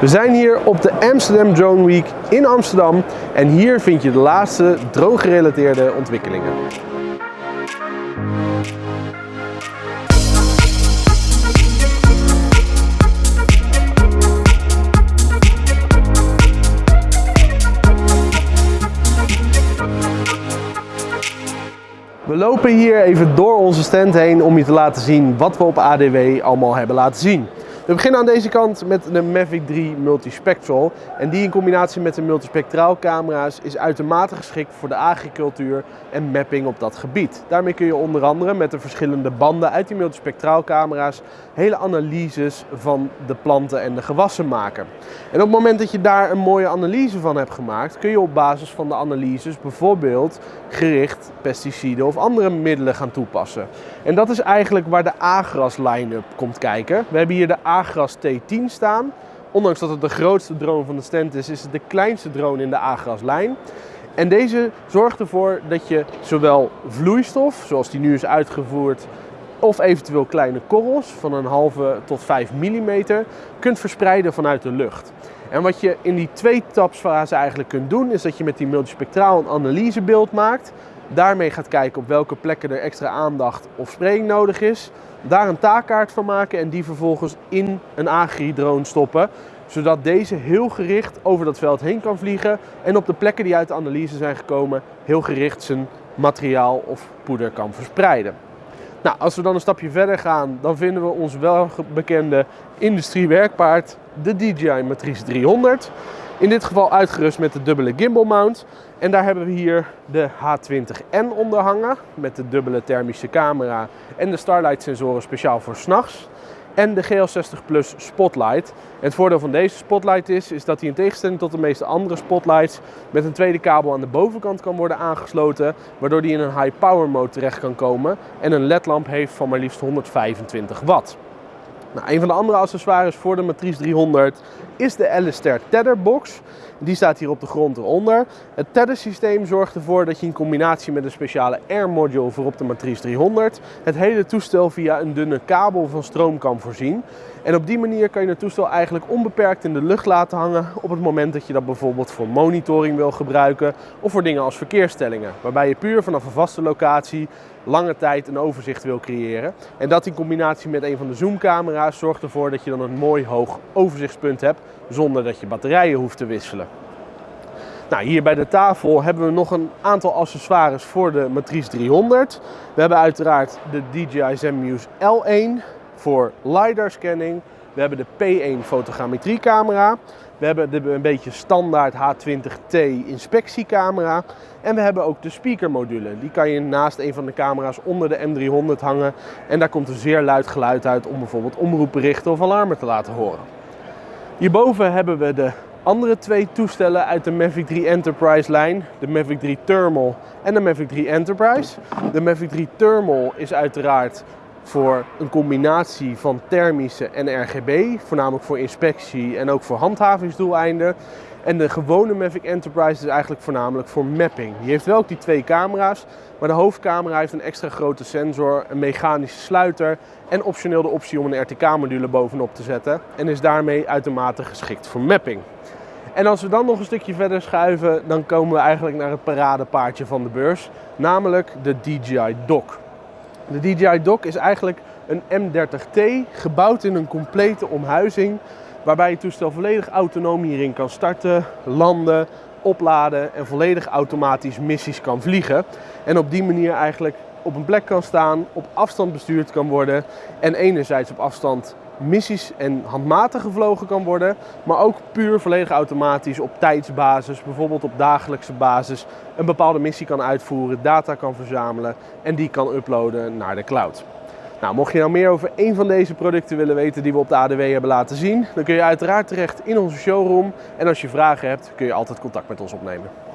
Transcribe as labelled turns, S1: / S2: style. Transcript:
S1: We zijn hier op de Amsterdam Drone Week in Amsterdam en hier vind je de laatste drone-gerelateerde ontwikkelingen. We lopen hier even door onze stand heen om je te laten zien wat we op ADW allemaal hebben laten zien. We beginnen aan deze kant met de Mavic 3 Multispectral. En die in combinatie met de multispectraal camera's is uitermate geschikt voor de agricultuur en mapping op dat gebied. Daarmee kun je onder andere met de verschillende banden uit die multispectraal camera's hele analyses van de planten en de gewassen maken. En op het moment dat je daar een mooie analyse van hebt gemaakt, kun je op basis van de analyses bijvoorbeeld gericht pesticiden of andere middelen gaan toepassen. En dat is eigenlijk waar de Agras line-up komt kijken. We hebben hier de Agras T10 staan. Ondanks dat het de grootste drone van de stand is, is het de kleinste drone in de Agras lijn. En deze zorgt ervoor dat je zowel vloeistof, zoals die nu is uitgevoerd, of eventueel kleine korrels van een halve tot 5 mm kunt verspreiden vanuit de lucht. En wat je in die twee tapsfase eigenlijk kunt doen, is dat je met die multispectraal een analysebeeld maakt. Daarmee gaat kijken op welke plekken er extra aandacht of spraying nodig is. Daar een taakkaart van maken en die vervolgens in een agri-drone stoppen. Zodat deze heel gericht over dat veld heen kan vliegen. En op de plekken die uit de analyse zijn gekomen, heel gericht zijn materiaal of poeder kan verspreiden. Nou, als we dan een stapje verder gaan, dan vinden we ons wel bekende industriewerkpaard, de DJI Matrice 300. In dit geval uitgerust met de dubbele gimbal mount. En daar hebben we hier de H20N onder hangen met de dubbele thermische camera en de Starlight sensoren speciaal voor s'nachts. En de GL60 Plus Spotlight. En het voordeel van deze Spotlight is, is dat hij in tegenstelling tot de meeste andere Spotlights met een tweede kabel aan de bovenkant kan worden aangesloten. Waardoor hij in een high power mode terecht kan komen en een ledlamp heeft van maar liefst 125 watt. Nou, een van de andere accessoires voor de Matrice 300 is de Alistair Tetherbox. Die staat hier op de grond eronder. Het tether systeem zorgt ervoor dat je in combinatie met een speciale air module voor op de Matrice 300 het hele toestel via een dunne kabel van stroom kan voorzien. En op die manier kan je het toestel eigenlijk onbeperkt in de lucht laten hangen op het moment dat je dat bijvoorbeeld voor monitoring wil gebruiken of voor dingen als verkeersstellingen. Waarbij je puur vanaf een vaste locatie lange tijd een overzicht wil creëren. En dat in combinatie met een van de zoomcamera's zorgt ervoor dat je dan een mooi hoog overzichtspunt hebt zonder dat je batterijen hoeft te wisselen. Nou, hier bij de tafel hebben we nog een aantal accessoires voor de Matrice 300. We hebben uiteraard de DJI Zenmuse L1 voor LiDAR scanning. We hebben de P1 fotogrammetriecamera. We hebben de een beetje standaard H20T inspectiecamera. En we hebben ook de speakermodule. Die kan je naast een van de camera's onder de M300 hangen. En daar komt een zeer luid geluid uit om bijvoorbeeld omroepberichten of alarmen te laten horen. Hierboven hebben we de andere twee toestellen uit de Mavic 3 Enterprise lijn. De Mavic 3 Thermal en de Mavic 3 Enterprise. De Mavic 3 Thermal is uiteraard voor een combinatie van thermische en RGB, voornamelijk voor inspectie en ook voor handhavingsdoeleinden. En de gewone Mavic Enterprise is eigenlijk voornamelijk voor mapping. Die heeft wel ook die twee camera's, maar de hoofdcamera heeft een extra grote sensor, een mechanische sluiter en optioneel de optie om een RTK-module bovenop te zetten. En is daarmee uitermate geschikt voor mapping. En als we dan nog een stukje verder schuiven, dan komen we eigenlijk naar het paradepaardje van de beurs, namelijk de DJI Dock. De DJI Dock is eigenlijk een M30T gebouwd in een complete omhuizing waarbij je toestel volledig autonoom hierin kan starten, landen, opladen en volledig automatisch missies kan vliegen. En op die manier eigenlijk op een plek kan staan, op afstand bestuurd kan worden en enerzijds op afstand missies en handmatig gevlogen kan worden, maar ook puur volledig automatisch op tijdsbasis, bijvoorbeeld op dagelijkse basis, een bepaalde missie kan uitvoeren, data kan verzamelen en die kan uploaden naar de cloud. Nou, mocht je nou meer over een van deze producten willen weten die we op de ADW hebben laten zien, dan kun je uiteraard terecht in onze showroom. En als je vragen hebt, kun je altijd contact met ons opnemen.